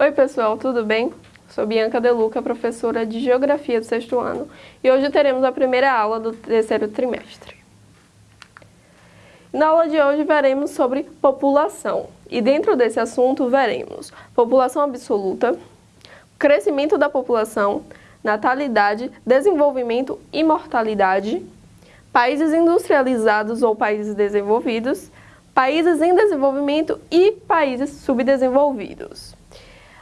Oi pessoal, tudo bem? Sou Bianca Deluca, professora de Geografia do sexto ano, e hoje teremos a primeira aula do terceiro trimestre. Na aula de hoje veremos sobre população, e dentro desse assunto veremos população absoluta, crescimento da população, natalidade, desenvolvimento e mortalidade, países industrializados ou países desenvolvidos, países em desenvolvimento e países subdesenvolvidos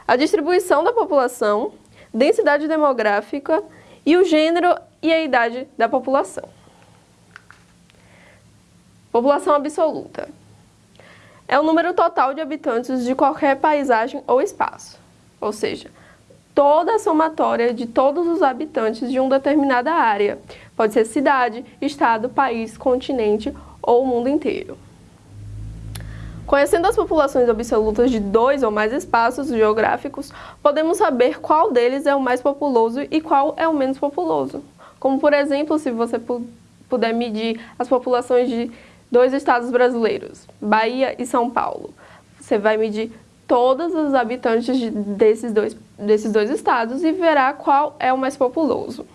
a distribuição da população, densidade demográfica e o gênero e a idade da população. População absoluta. É o número total de habitantes de qualquer paisagem ou espaço, ou seja, toda a somatória de todos os habitantes de uma determinada área. Pode ser cidade, estado, país, continente ou o mundo inteiro. Conhecendo as populações absolutas de dois ou mais espaços geográficos, podemos saber qual deles é o mais populoso e qual é o menos populoso. Como, por exemplo, se você puder medir as populações de dois estados brasileiros, Bahia e São Paulo. Você vai medir todos os habitantes de, desses, dois, desses dois estados e verá qual é o mais populoso.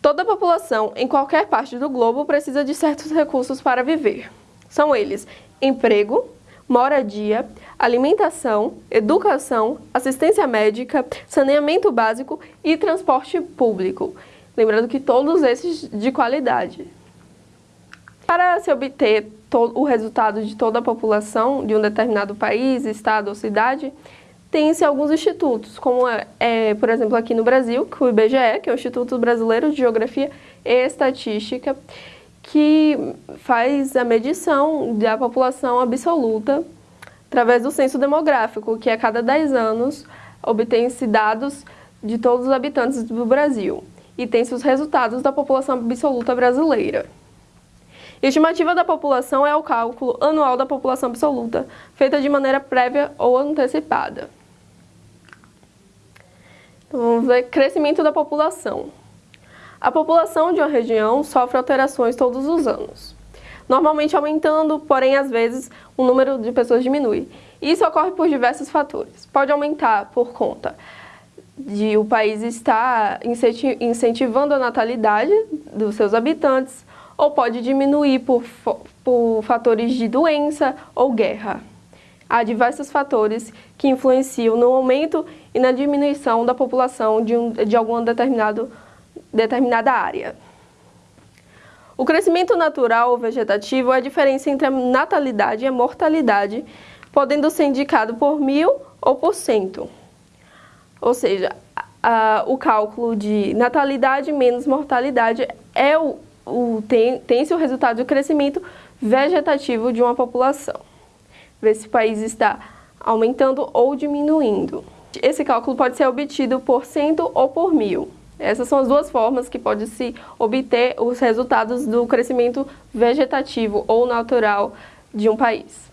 Toda população em qualquer parte do globo precisa de certos recursos para viver. São eles emprego, moradia, alimentação, educação, assistência médica, saneamento básico e transporte público. Lembrando que todos esses de qualidade. Para se obter o resultado de toda a população de um determinado país, estado ou cidade, tem-se alguns institutos, como é, por exemplo, aqui no Brasil, o IBGE, que é o Instituto Brasileiro de Geografia e Estatística, que faz a medição da população absoluta através do censo demográfico, que a cada 10 anos obtém-se dados de todos os habitantes do Brasil e tem-se os resultados da população absoluta brasileira. Estimativa da população é o cálculo anual da população absoluta, feita de maneira prévia ou antecipada. Então, vamos ver crescimento da população. A população de uma região sofre alterações todos os anos, normalmente aumentando, porém às vezes o número de pessoas diminui. Isso ocorre por diversos fatores. Pode aumentar por conta de o país estar incentivando a natalidade dos seus habitantes, ou pode diminuir por, por fatores de doença ou guerra. Há diversos fatores que influenciam no aumento e na diminuição da população de, um, de algum determinado determinada área. O crescimento natural ou vegetativo é a diferença entre a natalidade e a mortalidade, podendo ser indicado por mil ou por cento. Ou seja, a, o cálculo de natalidade menos mortalidade é o, o tem, tem-se o resultado do crescimento vegetativo de uma população. Ver se o país está aumentando ou diminuindo. Esse cálculo pode ser obtido por cento ou por mil. Essas são as duas formas que pode se obter os resultados do crescimento vegetativo ou natural de um país.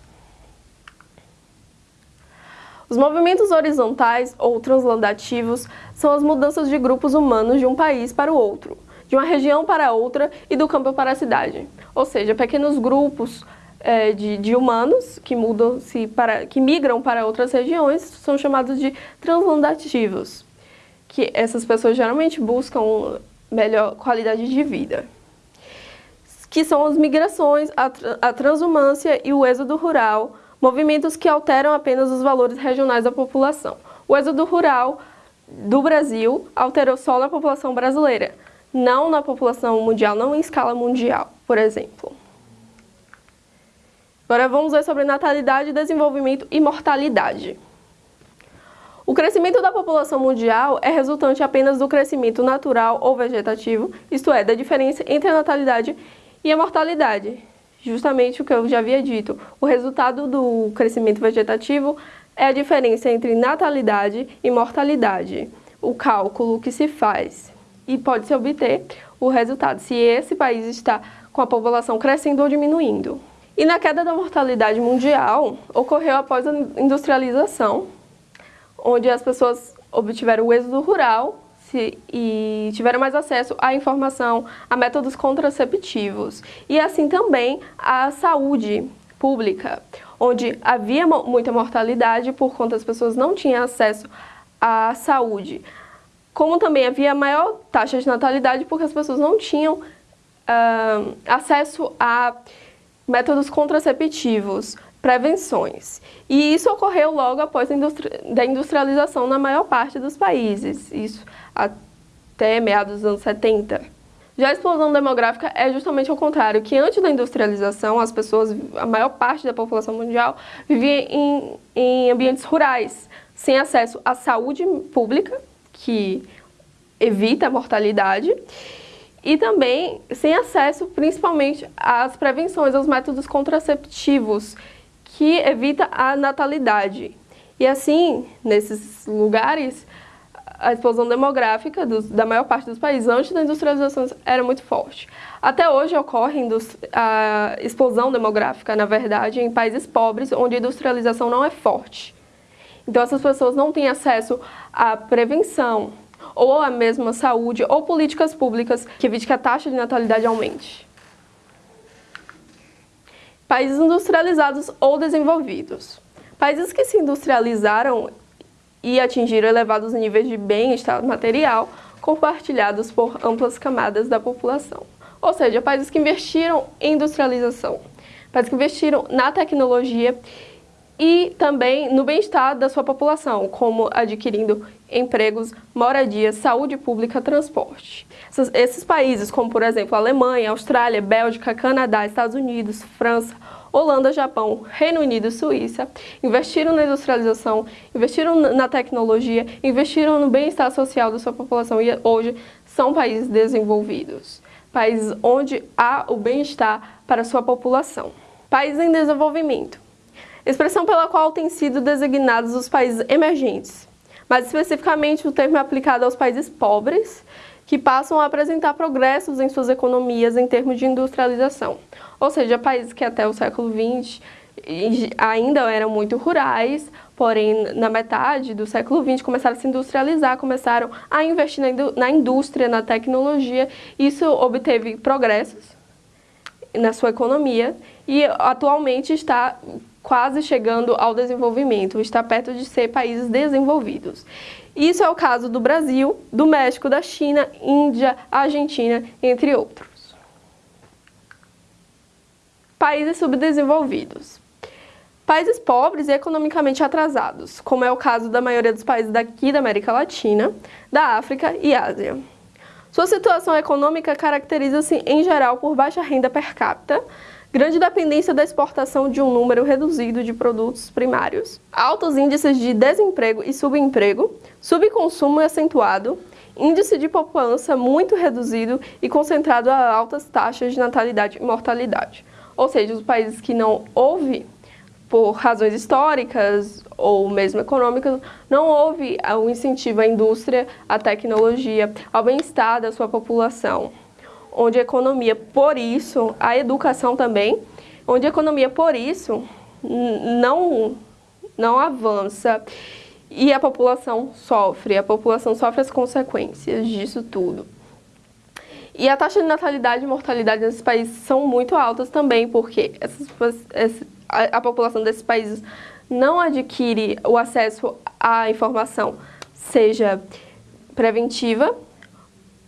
Os movimentos horizontais ou translandativos são as mudanças de grupos humanos de um país para o outro, de uma região para outra e do campo para a cidade. Ou seja, pequenos grupos é, de, de, humanos que, mudam -se para, que migram para outras regiões são chamados de translandativos que essas pessoas geralmente buscam melhor qualidade de vida, que são as migrações, a, a transumância e o êxodo rural, movimentos que alteram apenas os valores regionais da população. O êxodo rural do Brasil alterou só na população brasileira, não na população mundial, não em escala mundial, por exemplo. Agora vamos ver sobre natalidade, desenvolvimento e mortalidade. O crescimento da população mundial é resultante apenas do crescimento natural ou vegetativo, isto é, da diferença entre a natalidade e a mortalidade. Justamente o que eu já havia dito, o resultado do crescimento vegetativo é a diferença entre natalidade e mortalidade, o cálculo que se faz e pode-se obter o resultado, se esse país está com a população crescendo ou diminuindo. E na queda da mortalidade mundial, ocorreu após a industrialização, onde as pessoas obtiveram o êxodo rural se, e tiveram mais acesso à informação, a métodos contraceptivos e assim também à saúde pública, onde havia muita mortalidade por conta das pessoas não tinham acesso à saúde. Como também havia maior taxa de natalidade porque as pessoas não tinham uh, acesso a métodos contraceptivos, prevenções. E isso ocorreu logo após a da industrialização na maior parte dos países, isso até meados dos anos 70. Já a explosão demográfica é justamente o contrário, que antes da industrialização, as pessoas, a maior parte da população mundial vivia em, em ambientes rurais, sem acesso à saúde pública, que evita a mortalidade, e também sem acesso principalmente às prevenções, aos métodos contraceptivos, que evita a natalidade. E assim, nesses lugares, a explosão demográfica dos, da maior parte dos países antes da industrialização era muito forte. Até hoje ocorre a explosão demográfica, na verdade, em países pobres, onde a industrialização não é forte. Então essas pessoas não têm acesso à prevenção, ou à mesma saúde, ou políticas públicas que evite que a taxa de natalidade aumente. Países industrializados ou desenvolvidos. Países que se industrializaram e atingiram elevados níveis de bem-estar material compartilhados por amplas camadas da população. Ou seja, países que investiram em industrialização, países que investiram na tecnologia e também no bem-estar da sua população, como adquirindo empregos, moradia, saúde pública, transporte. Esses países, como por exemplo Alemanha, Austrália, Bélgica, Canadá, Estados Unidos, França, Holanda, Japão, Reino Unido e Suíça, investiram na industrialização, investiram na tecnologia, investiram no bem-estar social da sua população e hoje são países desenvolvidos, países onde há o bem-estar para a sua população. Países em desenvolvimento expressão pela qual têm sido designados os países emergentes, mas especificamente o termo é aplicado aos países pobres, que passam a apresentar progressos em suas economias em termos de industrialização, ou seja, países que até o século XX ainda eram muito rurais, porém na metade do século XX começaram a se industrializar, começaram a investir na indústria, na tecnologia, isso obteve progressos na sua economia e atualmente está quase chegando ao desenvolvimento, está perto de ser países desenvolvidos. Isso é o caso do Brasil, do México, da China, Índia, Argentina, entre outros. Países subdesenvolvidos. Países pobres e economicamente atrasados, como é o caso da maioria dos países daqui da América Latina, da África e Ásia. Sua situação econômica caracteriza-se, em geral, por baixa renda per capita, grande dependência da exportação de um número reduzido de produtos primários, altos índices de desemprego e subemprego, subconsumo acentuado, índice de poupança muito reduzido e concentrado a altas taxas de natalidade e mortalidade. Ou seja, os países que não houve, por razões históricas ou mesmo econômicas, não houve o incentivo à indústria, à tecnologia, ao bem-estar da sua população onde a economia, por isso, a educação também, onde a economia, por isso, não, não avança e a população sofre, a população sofre as consequências disso tudo. E a taxa de natalidade e mortalidade nesses países são muito altas também, porque essas, a, a população desses países não adquire o acesso à informação, seja preventiva,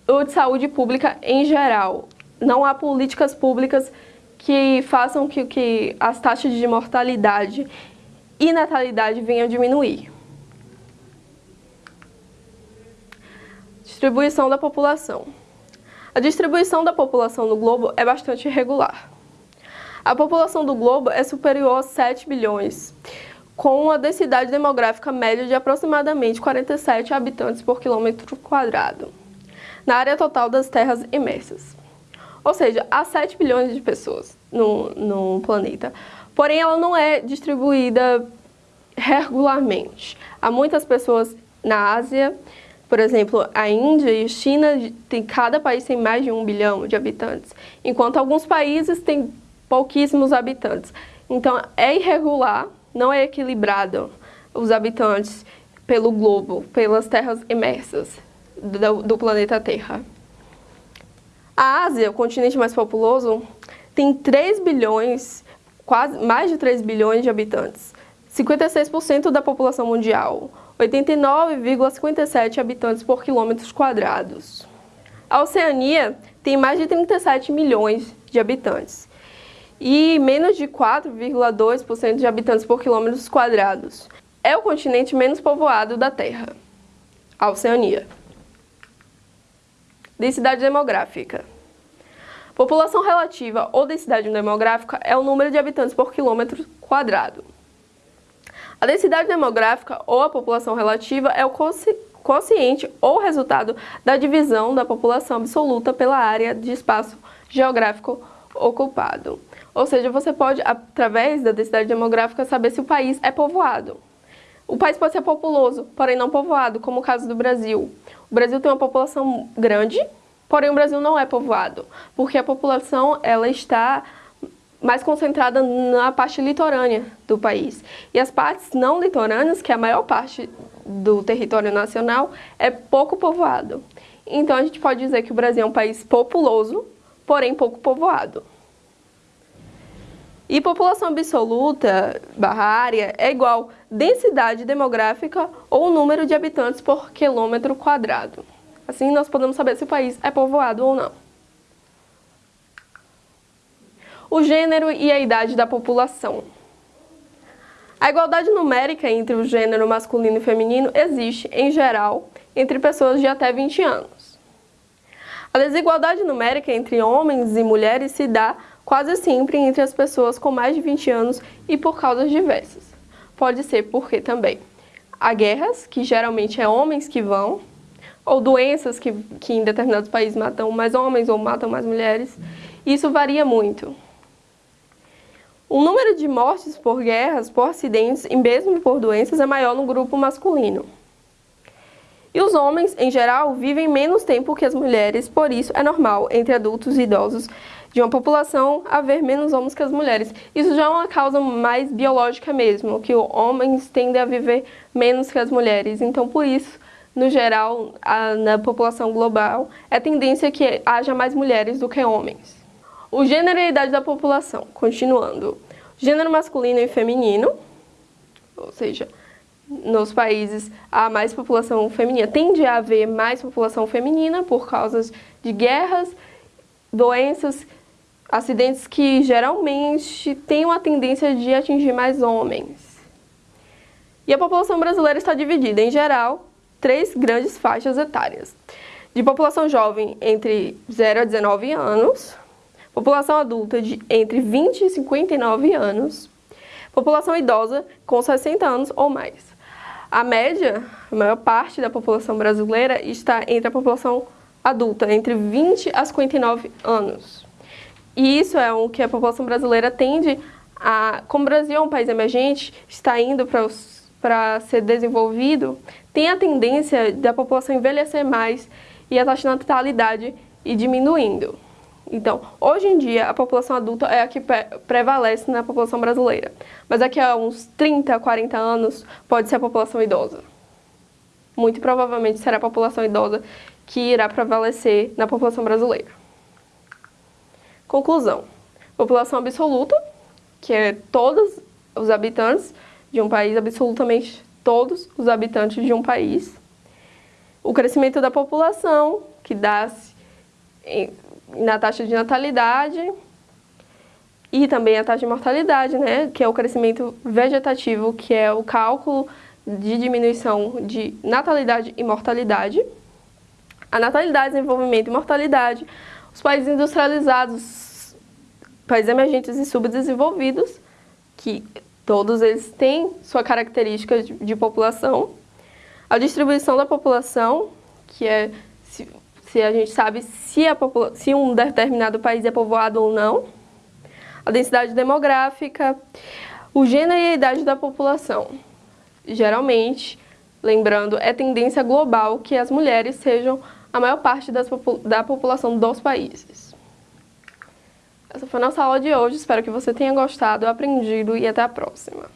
ou de saúde pública em geral. Não há políticas públicas que façam que, que as taxas de mortalidade e natalidade venham diminuir. Distribuição da população. A distribuição da população no globo é bastante irregular. A população do globo é superior a 7 bilhões, com uma densidade demográfica média de aproximadamente 47 habitantes por quilômetro quadrado na área total das terras imersas. Ou seja, há 7 bilhões de pessoas no, no planeta. Porém, ela não é distribuída regularmente. Há muitas pessoas na Ásia, por exemplo, a Índia e China, tem, cada país tem mais de um bilhão de habitantes, enquanto alguns países têm pouquíssimos habitantes. Então, é irregular, não é equilibrado os habitantes pelo globo, pelas terras imersas do, do planeta Terra. A Ásia, o continente mais populoso, tem 3 bilhões quase mais de 3 bilhões de habitantes, 56% da população mundial, 89,57 habitantes por quilômetros quadrados. A Oceania tem mais de 37 milhões de habitantes e menos de 4,2% de habitantes por quilômetros quadrados. É o continente menos povoado da Terra, a Oceania. Densidade demográfica. População relativa ou densidade demográfica é o número de habitantes por quilômetro quadrado. A densidade demográfica ou a população relativa é o quociente ou resultado da divisão da população absoluta pela área de espaço geográfico ocupado. Ou seja, você pode, através da densidade demográfica, saber se o país é povoado. O país pode ser populoso, porém não povoado, como o caso do Brasil. O Brasil tem uma população grande, Porém, o Brasil não é povoado, porque a população ela está mais concentrada na parte litorânea do país. E as partes não litorâneas, que é a maior parte do território nacional, é pouco povoado. Então a gente pode dizer que o Brasil é um país populoso, porém pouco povoado. E população absoluta, barra área, é igual densidade demográfica ou número de habitantes por quilômetro quadrado. Assim, nós podemos saber se o país é povoado ou não. O gênero e a idade da população. A igualdade numérica entre o gênero masculino e feminino existe, em geral, entre pessoas de até 20 anos. A desigualdade numérica entre homens e mulheres se dá quase sempre entre as pessoas com mais de 20 anos e por causas diversas. Pode ser porque também há guerras, que geralmente é homens que vão, ou doenças que, que em determinados países matam mais homens ou matam mais mulheres. Isso varia muito. O número de mortes por guerras, por acidentes e mesmo por doenças é maior no grupo masculino. E os homens, em geral, vivem menos tempo que as mulheres, por isso é normal, entre adultos e idosos de uma população, haver menos homens que as mulheres. Isso já é uma causa mais biológica mesmo, que homens tendem a viver menos que as mulheres. Então, por isso, no geral, a, na população global, é tendência que haja mais mulheres do que homens. O gênero e a idade da população, continuando. Gênero masculino e feminino, ou seja, nos países há mais população feminina, tende a haver mais população feminina por causa de guerras, doenças, acidentes que geralmente têm uma tendência de atingir mais homens. E a população brasileira está dividida, em geral, três grandes faixas etárias. De população jovem entre 0 a 19 anos, população adulta de entre 20 e 59 anos, população idosa com 60 anos ou mais. A média, a maior parte da população brasileira está entre a população adulta, entre 20 a 59 anos. E isso é o que a população brasileira tende a, como o Brasil é um país emergente, está indo para para ser desenvolvido, tem a tendência da população envelhecer mais e a taxa de natalidade ir diminuindo. Então, hoje em dia, a população adulta é a que prevalece na população brasileira. Mas daqui a uns 30, 40 anos, pode ser a população idosa. Muito provavelmente será a população idosa que irá prevalecer na população brasileira. Conclusão. População absoluta, que é todos os habitantes, de um país, absolutamente todos os habitantes de um país. O crescimento da população, que dá-se na taxa de natalidade, e também a taxa de mortalidade, né, que é o crescimento vegetativo, que é o cálculo de diminuição de natalidade e mortalidade. A natalidade, desenvolvimento e mortalidade, os países industrializados, países emergentes e subdesenvolvidos, que Todos eles têm sua característica de, de população. A distribuição da população, que é se, se a gente sabe se, a se um determinado país é povoado ou não. A densidade demográfica, o gênero e a idade da população. Geralmente, lembrando, é tendência global que as mulheres sejam a maior parte da população dos países. Essa foi a nossa aula de hoje, espero que você tenha gostado, aprendido e até a próxima.